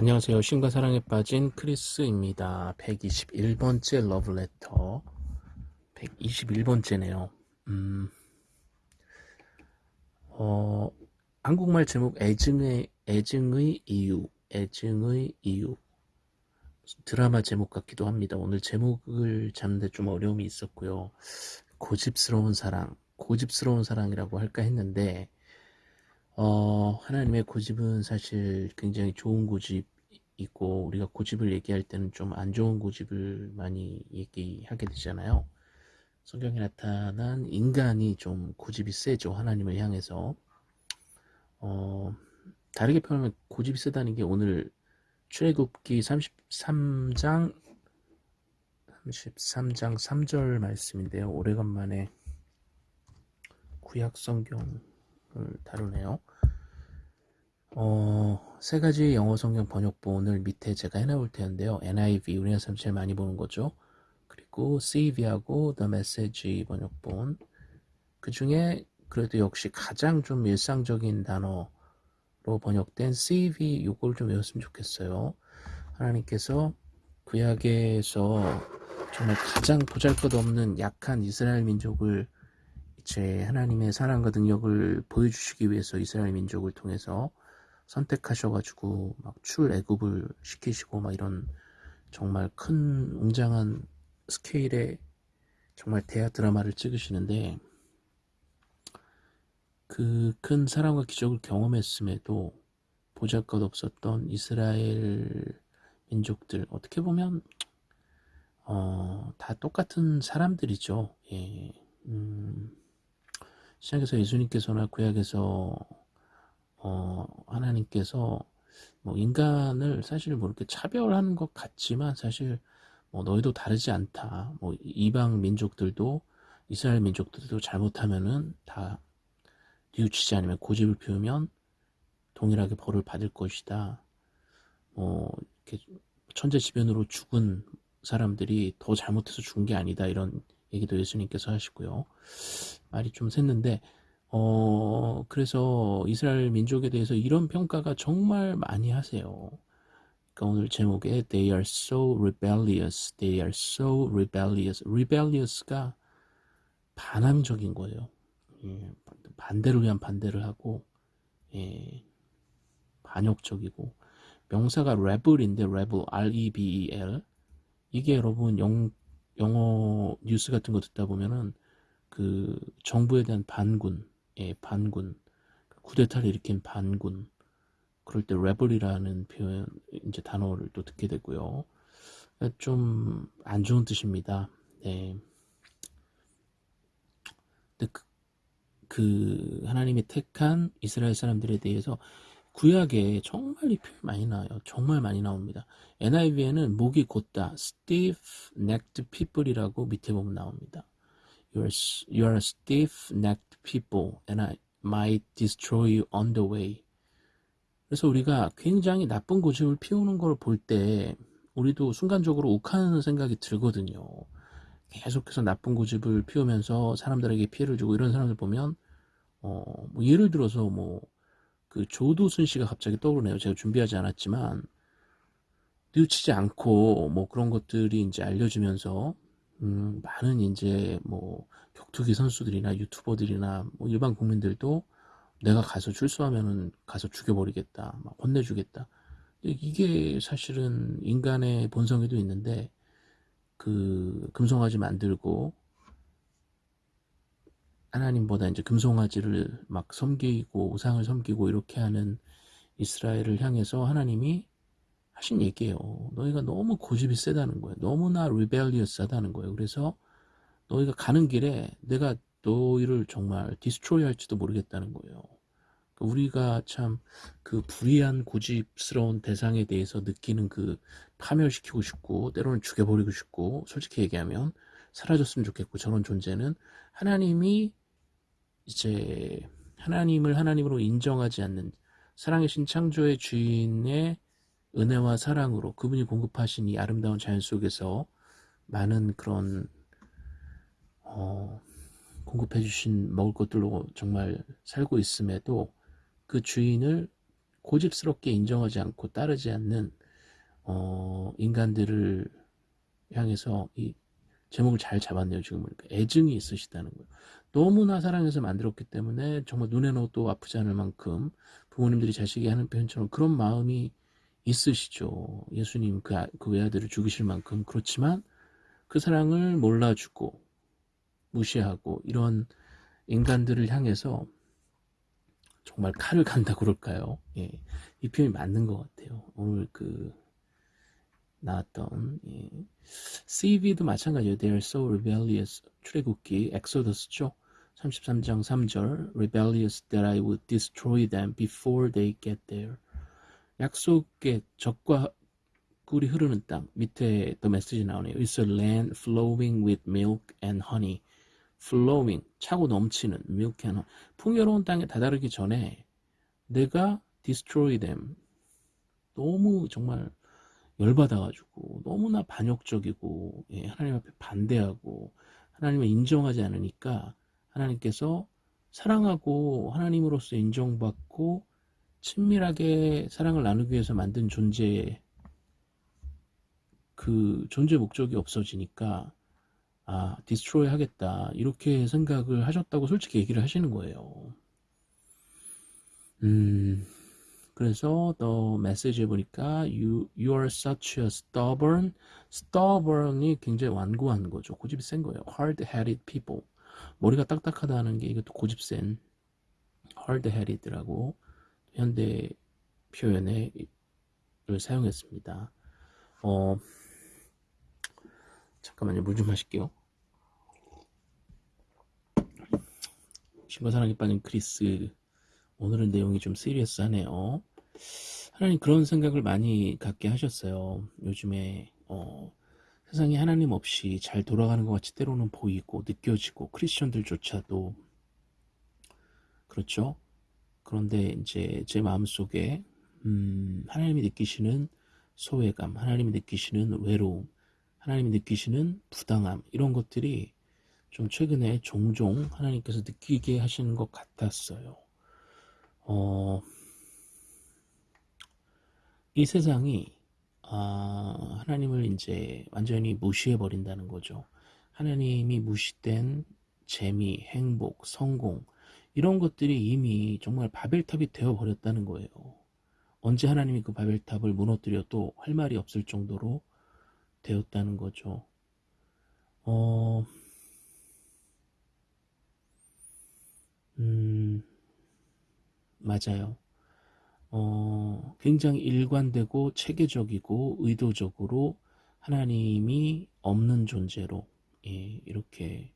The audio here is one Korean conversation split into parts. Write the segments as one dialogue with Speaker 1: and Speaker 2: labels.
Speaker 1: 안녕하세요. 신과 사랑에 빠진 크리스입니다. 121번째 러브레터. 121번째네요. 음, 어, 한국말 제목 애증의, 애증의 이유, 애증의 이유. 드라마 제목 같기도 합니다. 오늘 제목을 잡는데 좀 어려움이 있었고요. 고집스러운 사랑, 고집스러운 사랑이라고 할까 했는데, 어, 하나님의 고집은 사실 굉장히 좋은 고집 이고, 우리가 고집을 얘기할 때는 좀 안 좋은 고집을 많이 얘기하게 되잖아요. 성경에 나타난 인간이 좀 고집이 세죠. 하나님을 향해서. 어, 다르게 표현하면 고집이 세다는 게 오늘 출애굽기 33장 33장 3절 말씀인데요. 오래간만에 구약 성경을 다루네요. 어, 세 가지 영어 성경 번역본을 밑에 제가 해놓을 텐데요. NIV, 우리나라 사람 제일 많이 보는 거죠. 그리고 CV하고 The Message 번역본. 그 중에 그래도 역시 가장 좀 일상적인 단어로 번역된 CV, 요걸 좀 외웠으면 좋겠어요. 하나님께서 구약에서 정말 가장 보잘것없는 약한 이스라엘 민족을 이제 하나님의 사랑과 능력을 보여주시기 위해서 이스라엘 민족을 통해서 선택하셔가지고 막 출애굽을 시키시고 막 이런 정말 큰 웅장한 스케일의 정말 대하 드라마를 찍으시는데 그 큰 사랑과 기적을 경험했음에도 보잘것 없었던 이스라엘 민족들 어떻게 보면 어, 다 똑같은 사람들이죠. 예. 음, 신약에서 예수님께서나 구약에서 어, 하나님께서 뭐 인간을 사실 뭐 이렇게 차별하는 것 같지만 사실 뭐 너희도 다르지 않다. 뭐 이방 민족들도 이스라엘 민족들도 잘못하면은 다 뉘우치지 않으면 고집을 피우면 동일하게 벌을 받을 것이다. 뭐 이렇게 천재지변으로 죽은 사람들이 더 잘못해서 죽은 게 아니다. 이런 얘기도 예수님께서 하시고요. 말이 좀 샜는데 어, 그래서 이스라엘 민족에 대해서 이런 평가가 정말 많이 하세요. 그러니까 오늘 제목에 They are so rebellious. They are so rebellious. rebellious가 반함적인 거예요. 예, 반대를 위한 반대를 하고, 예, 반역적이고, 명사가 rebel인데, rebel, R-E-B-E-L. 이게 여러분 영, 영어 뉴스 같은 거 듣다 보면은 그 정부에 대한 반군, 예, 반군, 쿠데타를 일으킨 반군, 그럴 때 레벨이라는 표현, 이제 단어를 또 듣게 되고요. 좀 안 좋은 뜻입니다. 네. 근데 그, 그 하나님이 택한 이스라엘 사람들에 대해서 구약에 정말 이 표현 많이 나와요. 정말 많이 나옵니다. NIV에는 목이 곧다, stiff-necked people이라고 밑에 보면 나옵니다. You are, you are stiff-necked people, and I might destroy you on the way. 그래서 우리가 굉장히 나쁜 고집을 피우는 걸 볼 때 우리도 순간적으로 욱하는 생각이 들거든요. 계속해서 나쁜 고집을 피우면서 사람들에게 피해를 주고 이런 사람들 보면 어, 뭐 예를 들어서 뭐 그 조도순 씨가 갑자기 떠오르네요. 제가 준비하지 않았지만 뉘우치지 않고 뭐 그런 것들이 이제 알려지면서 음, 많은 이제 뭐 격투기 선수들이나 유튜버들이나 뭐 일반 국민들도 내가 가서 출소하면은 가서 죽여버리겠다, 막 혼내주겠다. 이게 사실은 인간의 본성에도 있는데 그 금송아지 만들고 하나님보다 이제 금송아지를 막 섬기고 우상을 섬기고 이렇게 하는 이스라엘을 향해서 하나님이 하신 얘기예요. 너희가 너무 고집이 세다는 거예요. 너무나 리벨리어스하다는 거예요. 그래서 너희가 가는 길에 내가 너희를 정말 디스트로이 할지도 모르겠다는 거예요. 그러니까 우리가 참 그 불의한 고집스러운 대상에 대해서 느끼는 그 파멸시키고 싶고 때로는 죽여버리고 싶고 솔직히 얘기하면 사라졌으면 좋겠고 저런 존재는 하나님이 이제 하나님을 하나님으로 인정하지 않는 사랑의 신 창조의 주인의 은혜와 사랑으로 그분이 공급하신 이 아름다운 자연 속에서 많은 그런 어, 공급해 주신 먹을 것들로 정말 살고 있음에도 그 주인을 고집스럽게 인정하지 않고 따르지 않는 어, 인간들을 향해서 이 제목을 잘 잡았네요. 지금 보니까 애증이 있으시다는 거예요. 너무나 사랑해서 만들었기 때문에 정말 눈에 넣어도 아프지 않을 만큼 부모님들이 자식이 하는 표현처럼 그런 마음이 있으시죠. 예수님 그, 아, 그 외아들을 죽이실 만큼 그렇지만 그 사랑을 몰라주고 무시하고 이런 인간들을 향해서 정말 칼을 간다 그럴까요? 예, 이 표현이 맞는 것 같아요. 오늘 그 나왔던 예. CV도 마찬가지예요. They are so rebellious. 출애굽기 엑소더스죠. 33장 3절 Rebellious that I would destroy them before they get there. 약속의 적과 꿀이 흐르는 땅 밑에 더 메시지 나오네요. It's a land flowing with milk and honey. flowing 차고 넘치는 milk and honey. 풍요로운 땅에 다다르기 전에 내가 destroy them. 너무 정말 열받아가지고 너무나 반역적이고 예, 하나님 앞에 반대하고 하나님을 인정하지 않으니까 하나님께서 사랑하고 하나님으로서 인정받고 친밀하게 사랑을 나누기 위해서 만든 존재의 그 존재 목적이 없어지니까 아 디스트로이 하겠다 이렇게 생각을 하셨다고 솔직히 얘기를 하시는 거예요. 음 그래서 더 메시지에 보니까 you, you are such a stubborn stubborn이 굉장히 완고한 거죠. 고집이 센 거예요. hard-headed people 머리가 딱딱하다는 게 이것도 고집 센 hard-headed라고 현대 표현을 사용했습니다. 어, 잠깐만요. 물 좀 마실게요. 신과 사랑에 빠진 크리스 오늘은 내용이 좀 시리어스하네요. 하나님 그런 생각을 많이 갖게 하셨어요. 요즘에 어, 세상이 하나님 없이 잘 돌아가는 것 같이 때로는 보이고 느껴지고 크리스천들조차도 그렇죠. 그런데 이제 제 마음속에 음, 하나님이 느끼시는 소외감, 하나님이 느끼시는 외로움, 하나님이 느끼시는 부당함 이런 것들이 좀 최근에 종종 하나님께서 느끼게 하시는 것 같았어요. 어, 이 세상이 아, 하나님을 이제 완전히 무시해 버린다는 거죠. 하나님이 무시된 재미, 행복, 성공 이런 것들이 이미 정말 바벨탑이 되어 버렸다는 거예요. 언제 하나님이 그 바벨탑을 무너뜨려도 할 말이 없을 정도로 되었다는 거죠. 어, 음, 맞아요. 어, 굉장히 일관되고 체계적이고 의도적으로 하나님이 없는 존재로 예, 이렇게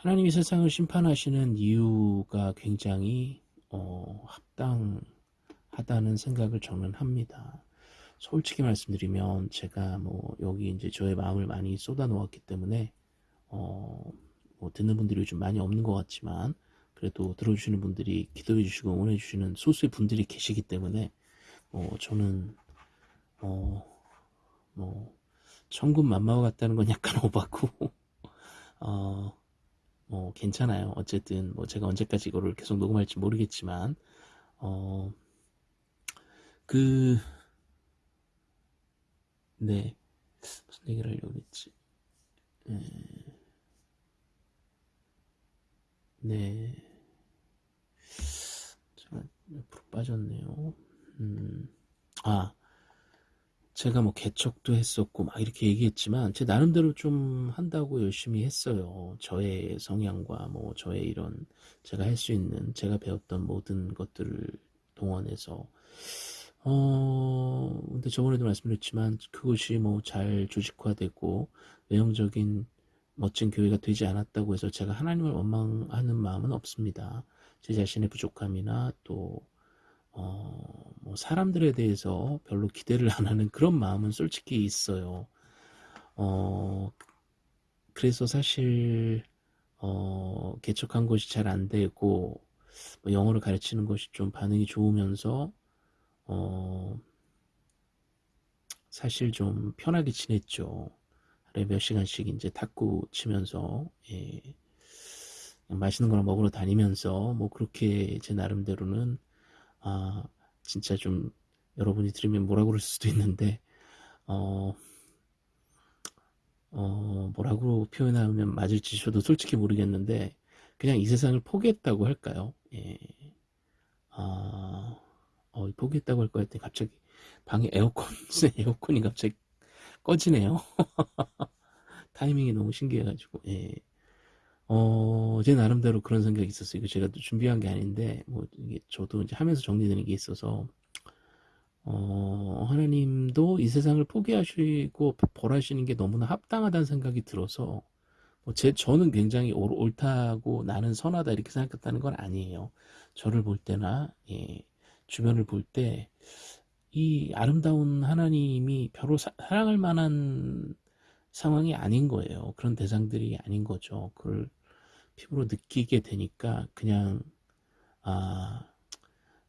Speaker 1: 하나님이 세상을 심판하시는 이유가 굉장히 어, 합당하다는 생각을 저는 합니다. 솔직히 말씀드리면 제가 뭐 여기 이제 저의 마음을 많이 쏟아 놓았기 때문에 어, 뭐 듣는 분들이 요즘 많이 없는 것 같지만 그래도 들어주시는 분들이 기도해 주시고 응원해 주시는 소수의 분들이 계시기 때문에 어, 저는 어, 뭐 천군 만마와 같다는 건 약간 오바고 어, 뭐 괜찮아요. 어쨌든 뭐 제가 언제까지 이거를 계속 녹음할지 모르겠지만 어, 그 네. 무슨 얘기를 하려고 했지? 네. 네. 제가 옆으로 빠졌네요. 음, 아, 제가 뭐 개척도 했었고 막 이렇게 얘기했지만 제 나름대로 좀 한다고 열심히 했어요. 저의 성향과 뭐 저의 이런 제가 할 수 있는 제가 배웠던 모든 것들을 동원해서 어 근데 저번에도 말씀드렸지만 그것이 뭐 잘 조직화되고 외형적인 멋진 교회가 되지 않았다고 해서 제가 하나님을 원망하는 마음은 없습니다. 제 자신의 부족함이나 또 어, 뭐 사람들에 대해서 별로 기대를 안 하는 그런 마음은 솔직히 있어요. 어, 그래서 사실 어, 개척한 것이 잘 안 되고 뭐 영어를 가르치는 것이 좀 반응이 좋으면서 어, 사실 좀 편하게 지냈죠. 하루에 몇 시간씩 이제 탁구 치면서 예. 맛있는 거나 먹으러 다니면서 뭐 그렇게 제 나름대로는 아 진짜 좀 여러분이 들으면 뭐라 그럴 수도 있는데 어, 어 뭐라고 표현하면 맞을지 저도 솔직히 모르겠는데 그냥 이 세상을 포기했다고 할까요? 예. 아, 어, 포기했다고 할 거 했더니 갑자기 방에 에어컨, 에어컨이 갑자기 꺼지네요. 타이밍이 너무 신기해가지고, 예. 어, 제 나름대로 그런 생각이 있었어요. 이거 제가 또 준비한 게 아닌데, 뭐, 이게 저도 이제 하면서 정리되는 게 있어서, 어, 하나님도 이 세상을 포기하시고 벌하시는 게 너무나 합당하다는 생각이 들어서, 뭐 제, 저는 굉장히 옳, 옳다고 나는 선하다 이렇게 생각했다는 건 아니에요. 저를 볼 때나, 예, 주변을 볼 때, 이 아름다운 하나님이 별로 사, 사랑할 만한 상황이 아닌 거예요. 그런 대상들이 아닌 거죠. 그걸 피부로 느끼게 되니까 그냥 아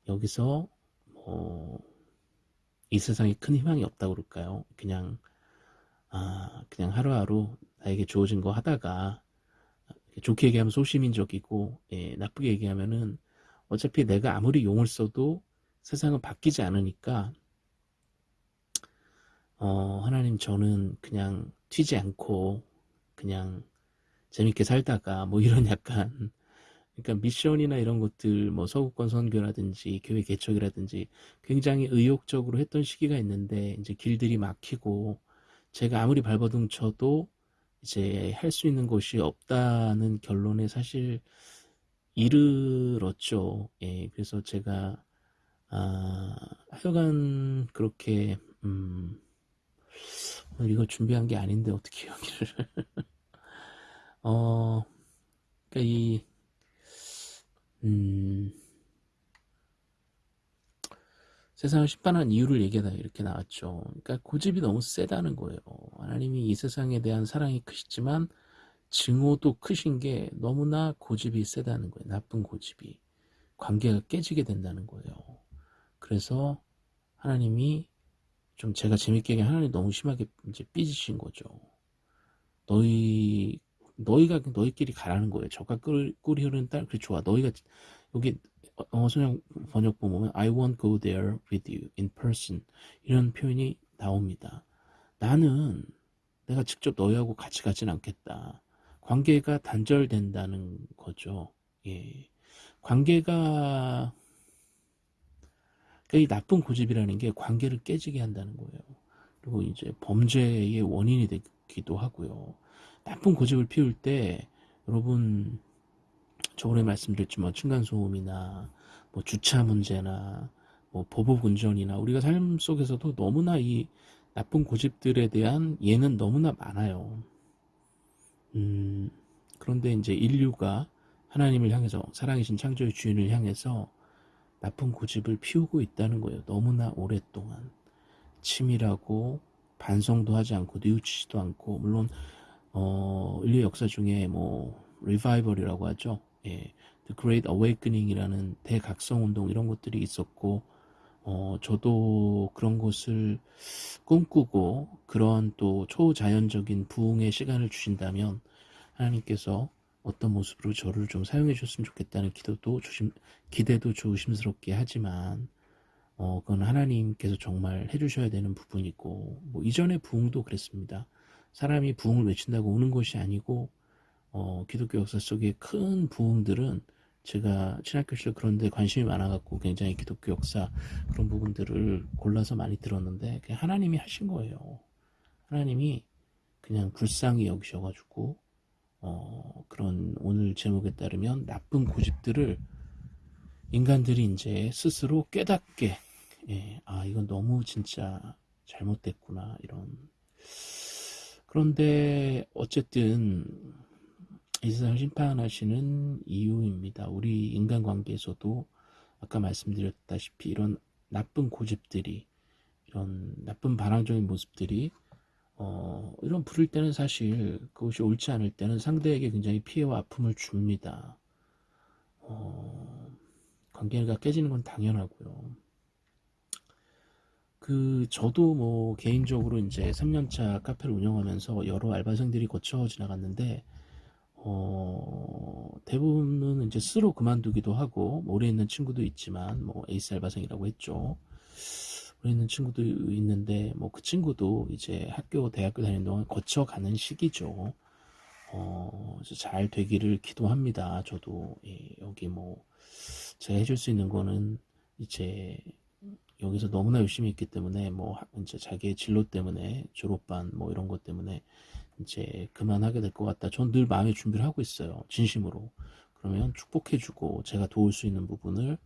Speaker 1: 여기서 뭐 이 세상에 큰 희망이 없다고 그럴까요? 그냥 아 그냥 하루하루 나에게 주어진 거 하다가 좋게 얘기하면 소시민적이고 예, 나쁘게 얘기하면은 어차피 내가 아무리 용을 써도 세상은 바뀌지 않으니까 어, 하나님 저는 그냥 튀지 않고 그냥 재밌게 살다가 뭐 이런 약간 그러니까 미션이나 이런 것들 뭐 서구권 선교라든지 교회 개척이라든지 굉장히 의욕적으로 했던 시기가 있는데 이제 길들이 막히고 제가 아무리 발버둥 쳐도 이제 할 수 있는 것이 없다는 결론에 사실 이르렀죠. 예, 그래서 제가 아, 하여간 그렇게 음, 이거 준비한 게 아닌데 어떻게 여기를 어, 그러니까 이, 음, 세상을 심판한 이유를 얘기하다 이렇게 나왔죠. 그러니까 고집이 너무 세다는 거예요. 하나님이 이 세상에 대한 사랑이 크시지만 증오도 크신 게 너무나 고집이 세다는 거예요. 나쁜 고집이. 관계가 깨지게 된다는 거예요. 그래서 하나님이 좀 제가 재밌게 얘기한 하나님 너무 심하게 이제 삐지신 거죠. 너희 너희가 너희끼리 가라는 거예요. 저가 꿀, 꿀이 흐르는 딸, 그래 좋아. 너희가 여기 어, 선영 번역 보면 I won't go there with you in person 이런 표현이 나옵니다. 나는 내가 직접 너희하고 같이 가진 않겠다. 관계가 단절된다는 거죠. 예. 관계가 그러니까 이 나쁜 고집이라는 게 관계를 깨지게 한다는 거예요. 그리고 이제 범죄의 원인이 되기도 하고요. 나쁜 고집을 피울 때 여러분 저번에 말씀드렸지만 층간소음이나 뭐 주차 문제나 뭐 보복 운전이나 우리가 삶 속에서도 너무나 이 나쁜 고집들에 대한 예는 너무나 많아요. 음, 그런데 이제 인류가 하나님을 향해서 사랑이신 창조의 주인을 향해서 나쁜 고집을 피우고 있다는 거예요. 너무나 오랫동안 치밀하고 반성도 하지 않고 뉘우치지도 않고 물론 어, 인류 역사 중에 뭐 리바이벌이라고 하죠. 예, The Great Awakening이라는 대각성 운동 이런 것들이 있었고 어, 저도 그런 것을 꿈꾸고 그런 또 초자연적인 부흥의 시간을 주신다면 하나님께서 어떤 모습으로 저를 좀 사용해 주셨으면 좋겠다는 기도도 조심, 기대도 조심스럽게 하지만 어, 그건 하나님께서 정말 해주셔야 되는 부분이고 뭐 이전의 부흥도 그랬습니다. 사람이 부흥을 외친다고 오는 것이 아니고 어, 기독교 역사 속의 큰 부흥들은 제가 신학교 시절 그런 데 관심이 많아갖고 굉장히 기독교 역사 그런 부분들을 골라서 많이 들었는데 그냥 하나님이 하신 거예요. 하나님이 그냥 불쌍히 여기셔가지고 어, 그런 오늘 제목에 따르면 나쁜 고집들을 인간들이 이제 스스로 깨닫게 예, 아 이건 너무 진짜 잘못됐구나 이런 그런데 어쨌든 이 세상을 심판하시는 이유입니다. 우리 인간관계에서도 아까 말씀드렸다시피 이런 나쁜 고집들이 이런 나쁜 반항적인 모습들이 어, 이런 부를 때는 사실 그것이 옳지 않을 때는 상대에게 굉장히 피해와 아픔을 줍니다. 어, 관계가 깨지는 건 당연하고요. 그 저도 뭐 개인적으로 이제 3년차 카페를 운영하면서 여러 알바생들이 거쳐 지나갔는데 어 대부분은 이제 스스로 그만두기도 하고 뭐 오래 있는 친구도 있지만 뭐 에이스 알바생이라고 했죠. 오래 있는 친구도 있는데 뭐 그 친구도 이제 학교 대학교 다니는 동안 거쳐가는 시기죠. 어, 잘 되기를 기도합니다. 저도 예, 여기 뭐 제가 해줄 수 있는 거는 이제 여기서 너무나 열심히 했기 때문에 뭐 이제 자기의 진로 때문에 졸업반 뭐 이런 것 때문에 이제 그만하게 될 것 같다. 전 늘 마음의 준비를 하고 있어요. 진심으로. 그러면 축복해주고 제가 도울 수 있는 부분을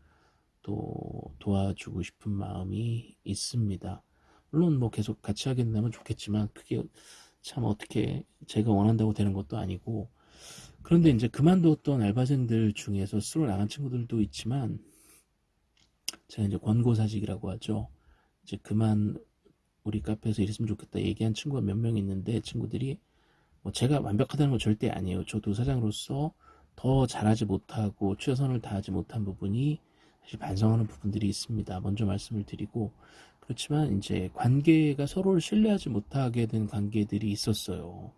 Speaker 1: 또 도와주고 싶은 마음이 있습니다. 물론 뭐 계속 같이 하게 된다면 좋겠지만 그게 참 어떻게 제가 원한다고 되는 것도 아니고 그런데 이제 그만뒀던 알바생들 중에서 스스로 나간 친구들도 있지만 제가 이제 권고사직이라고 하죠. 이제 그만 우리 카페에서 일했으면 좋겠다 얘기한 친구가 몇 명 있는데 친구들이 뭐 제가 완벽하다는 건 절대 아니에요. 저도 사장으로서 더 잘하지 못하고 최선을 다하지 못한 부분이 사실 반성하는 부분들이 있습니다. 먼저 말씀을 드리고 그렇지만 이제 관계가 서로를 신뢰하지 못하게 된 관계들이 있었어요.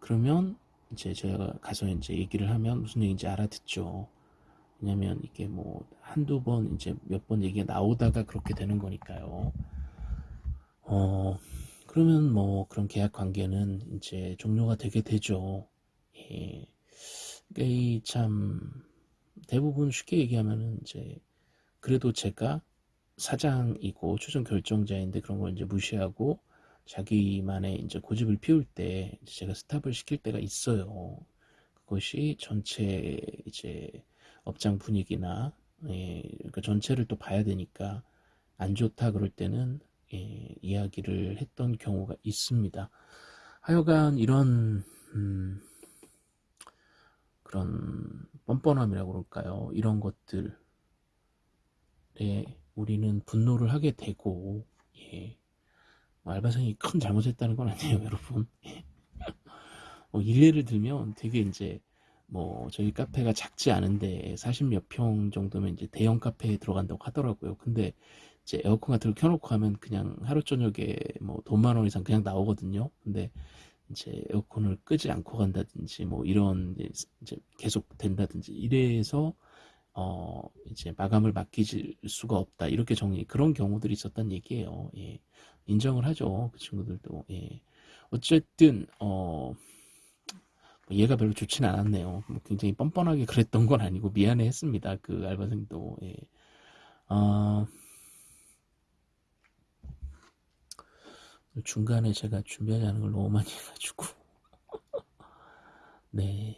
Speaker 1: 그러면 이제 제가 가서 이제 얘기를 하면 무슨 얘기인지 알아듣죠. 왜냐면 이게 뭐 한두 번 이제 몇 번 얘기가 나오다가 그렇게 되는 거니까요. 어, 그러면 뭐 그런 계약 관계는 이제 종료가 되게 되죠. 예. 이게 참 대부분 쉽게 얘기하면은 이제 그래도 제가 사장이고 최종 결정자인데 그런 걸 이제 무시하고 자기만의 이제 고집을 피울 때 제가 스탑을 시킬 때가 있어요. 그것이 전체 이제 업장 분위기나 예, 그러니까 전체를 또 봐야 되니까 안 좋다 그럴 때는 예, 이야기를 했던 경우가 있습니다. 하여간 이런 음, 그런 뻔뻔함이라고 그럴까요? 이런 것들에 우리는 분노를 하게 되고 예, 뭐 알바생이 큰 잘못했다는 건 아니에요, 여러분. 예. 뭐 일례를 들면 되게 이제 뭐 저희 카페가 작지 않은데 40몇 평 정도면 이제 대형 카페에 들어간다고 하더라고요. 근데 이제 에어컨 같은 걸 켜놓고 하면 그냥 하루 저녁에 뭐 돈만 원 이상 그냥 나오거든요. 근데 이제 에어컨을 끄지 않고 간다든지 뭐 이런 이제 계속 된다든지 이래서 어 이제 마감을 맡길 수가 없다 이렇게 정리 그런 경우들이 있었단 얘기예요. 예. 인정을 하죠 그 친구들도 예. 어쨌든 어 얘가 별로 좋지는 않았네요. 뭐 굉장히 뻔뻔하게 그랬던 건 아니고 미안해 했습니다. 그 알바생도 예. 어... 중간에 제가 준비하지 않은 걸 너무 많이 해가지고 네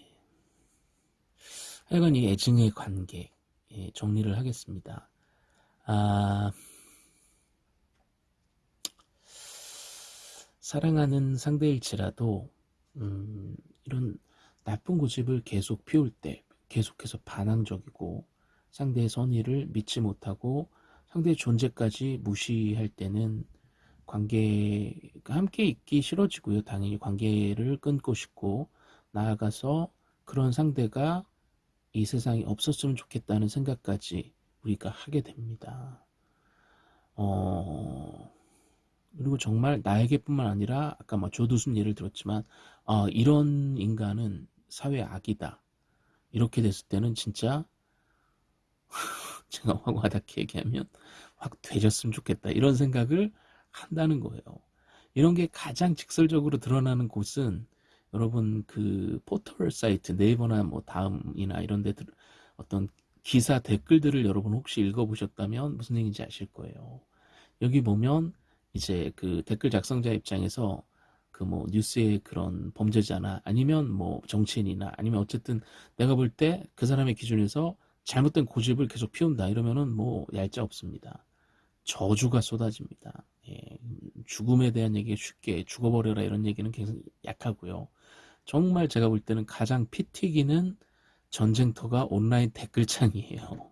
Speaker 1: 하여간 이 애증의 관계 예, 정리를 하겠습니다 아 사랑하는 상대일지라도 음, 이런 나쁜 고집을 계속 피울 때 계속해서 반항적이고 상대의 선의를 믿지 못하고 상대의 존재까지 무시할 때는 관계가 함께 있기 싫어지고요. 당연히 관계를 끊고 싶고 나아가서 그런 상대가 이 세상에 없었으면 좋겠다는 생각까지 우리가 하게 됩니다. 어, 그리고 정말 나에게뿐만 아니라 아까 뭐 조두순 예를 들었지만 어, 이런 인간은 사회 악이다. 이렇게 됐을 때는 진짜 제가 확 와닿게 얘기하면 확 되졌으면 좋겠다. 이런 생각을 한다는 거예요. 이런 게 가장 직설적으로 드러나는 곳은 여러분 그 포털 사이트 네이버나 뭐 다음이나 이런 데 어떤 기사 댓글들을 여러분 혹시 읽어보셨다면 무슨 얘기인지 아실 거예요. 여기 보면 이제 그 댓글 작성자 입장에서 그 뭐 뉴스의 그런 범죄자나 아니면 뭐 정치인이나 아니면 어쨌든 내가 볼 때 그 사람의 기준에서 잘못된 고집을 계속 피운다 이러면은 뭐 얄짤 없습니다. 저주가 쏟아집니다. 예, 죽음에 대한 얘기 쉽게 죽어버려라 이런 얘기는 굉장히 약하고요. 정말 제가 볼 때는 가장 피 튀기는 전쟁터가 온라인 댓글창이에요.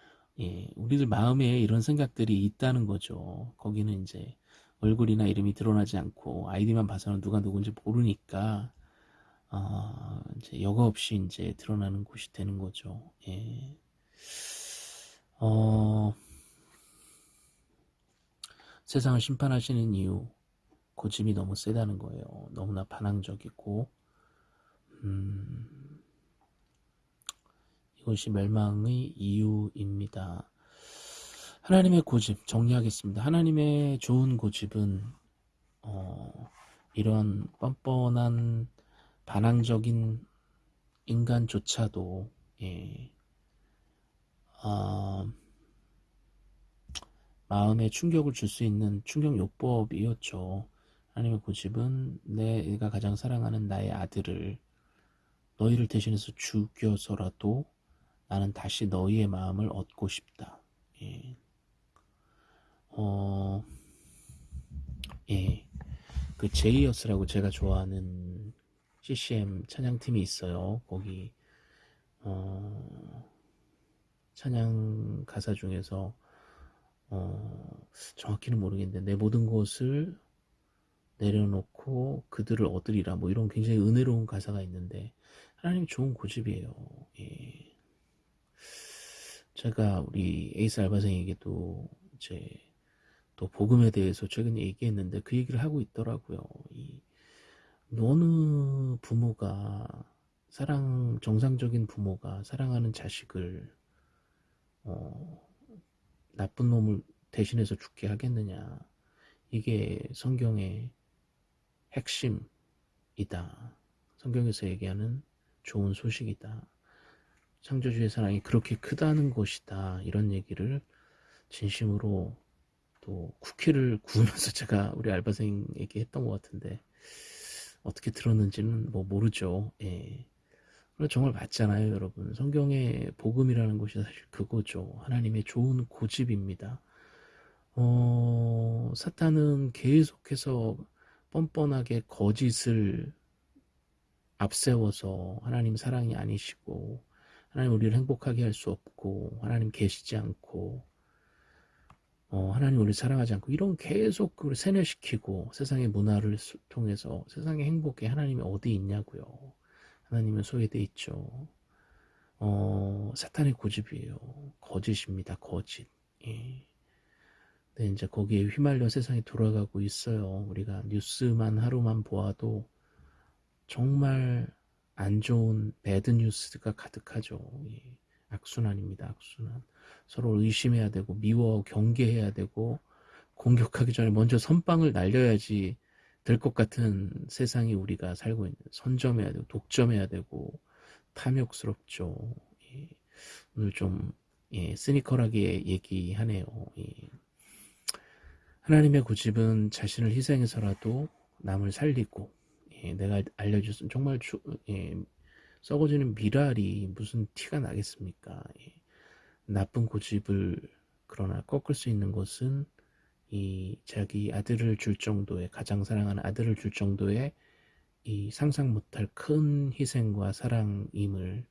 Speaker 1: 예, 우리들 마음에 이런 생각들이 있다는 거죠. 거기는 이제 얼굴이나 이름이 드러나지 않고 아이디만 봐서는 누가 누군지 모르니까 어, 이제 여과 없이 이제 드러나는 곳이 되는 거죠. 예. 어, 세상을 심판하시는 이유 고집이 너무 세다는 거예요. 너무나 반항적이고 음, 이것이 멸망의 이유입니다. 하나님의 고집 정리하겠습니다. 하나님의 좋은 고집은 어, 이런 뻔뻔한 반항적인 인간조차도 예, 어, 마음에 충격을 줄 수 있는 충격 요법이었죠. 하나님의 고집은 내가 가장 사랑하는 나의 아들을 너희를 대신해서 죽여서라도 나는 다시 너희의 마음을 얻고 싶다. 예. 어, 예. 그 제이어스라고 제가 좋아하는 CCM 찬양팀이 있어요. 거기, 어, 찬양 가사 중에서, 어, 정확히는 모르겠는데, 내 모든 것을 내려놓고 그들을 얻으리라. 뭐 이런 굉장히 은혜로운 가사가 있는데, 하나님 좋은 고집이에요. 예. 제가 우리 에이스 알바생에게도 이제 또 복음에 대해서 최근에 얘기했는데 그 얘기를 하고 있더라고요. 이 어느 부모가 사랑 정상적인 부모가 사랑하는 자식을 어, 나쁜 놈을 대신해서 죽게 하겠느냐 이게 성경의 핵심이다. 성경에서 얘기하는 좋은 소식이다. 창조주의 사랑이 그렇게 크다는 것이다. 이런 얘기를 진심으로 또 쿠키를 구우면서 제가 우리 알바생에게 했던 것 같은데 어떻게 들었는지는 뭐 모르죠. 예. 정말 맞잖아요, 여러분. 성경의 복음이라는 것이 사실 그거죠. 하나님의 좋은 고집입니다. 어, 사탄은 계속해서 뻔뻔하게 거짓을 앞세워서 하나님 사랑이 아니시고 하나님 우리를 행복하게 할 수 없고 하나님 계시지 않고 어, 하나님 우리를 사랑하지 않고 이런 계속 그걸 세뇌시키고 세상의 문화를 통해서 세상의 행복에 하나님이 어디 있냐고요. 하나님은 소외돼 있죠. 어, 사탄의 고집이에요. 거짓입니다. 거짓. 예. 네, 이제 거기에 휘말려 세상이 돌아가고 있어요. 우리가 뉴스만 하루만 보아도 정말 안 좋은 배드 뉴스가 가득하죠. 예. 악순환입니다. 악순환. 서로 의심해야 되고 미워 경계해야 되고 공격하기 전에 먼저 선빵을 날려야지 될 것 같은 세상이 우리가 살고 있는 선점해야 되고 독점해야 되고 탐욕스럽죠. 예. 오늘 좀 예, 시니컬하게 얘기하네요. 예. 하나님의 고집은 자신을 희생해서라도 남을 살리고 예, 내가 알려줬은 정말 주, 예, 썩어지는 미랄이 무슨 티가 나겠습니까? 예. 나쁜 고집을 그러나 꺾을 수 있는 것은 이 자기 아들을 줄 정도의 가장 사랑하는 아들을 줄 정도의 이 상상 못할 큰 희생과 사랑임을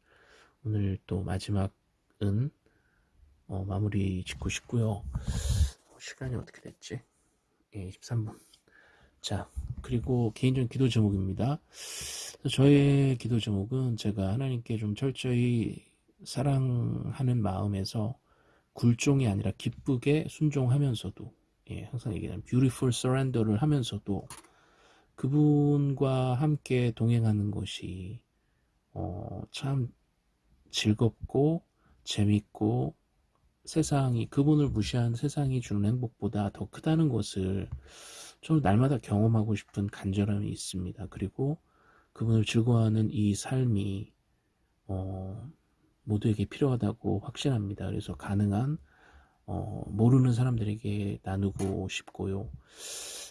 Speaker 1: 오늘 또 마지막은 어, 마무리 짓고 싶고요. 시간이 어떻게 됐지? 예, 23분. 자, 그리고 개인적인 기도 제목입니다. 저의 기도 제목은 제가 하나님께 좀 철저히 사랑하는 마음에서 굴종이 아니라 기쁘게 순종하면서도 예, 항상 얘기하는 beautiful surrender를 하면서도 그분과 함께 동행하는 것이 어, 참 즐겁고 재밌고 세상이 그분을 무시한 세상이 주는 행복보다 더 크다는 것을 좀 날마다 경험하고 싶은 간절함이 있습니다. 그리고 그분을 즐거워하는 이 삶이 어, 모두에게 필요하다고 확신합니다. 그래서 가능한 어, 모르는 사람들에게 나누고 싶고요.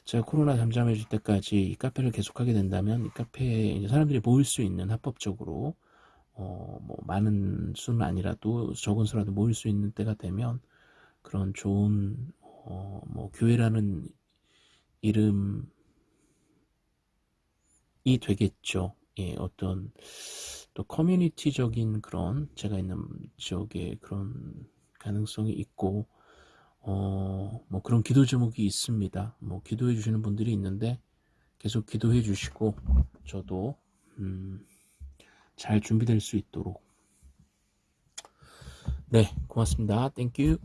Speaker 1: 제가 코로나 잠잠해질 때까지 이 카페를 계속하게 된다면 이 카페에 사람들이 모일 수 있는 합법적으로 어, 뭐 많은 수는 아니라도 적은 수라도 모일 수 있는 때가 되면 그런 좋은 어, 뭐 교회라는 이름이 되겠죠. 예, 어떤 또 커뮤니티적인 그런 제가 있는 지역에 그런 가능성이 있고 어, 뭐 그런 기도 제목이 있습니다. 뭐 기도해 주시는 분들이 있는데 계속 기도해 주시고 저도 음, 잘 준비될 수 있도록. 네 고맙습니다. 땡큐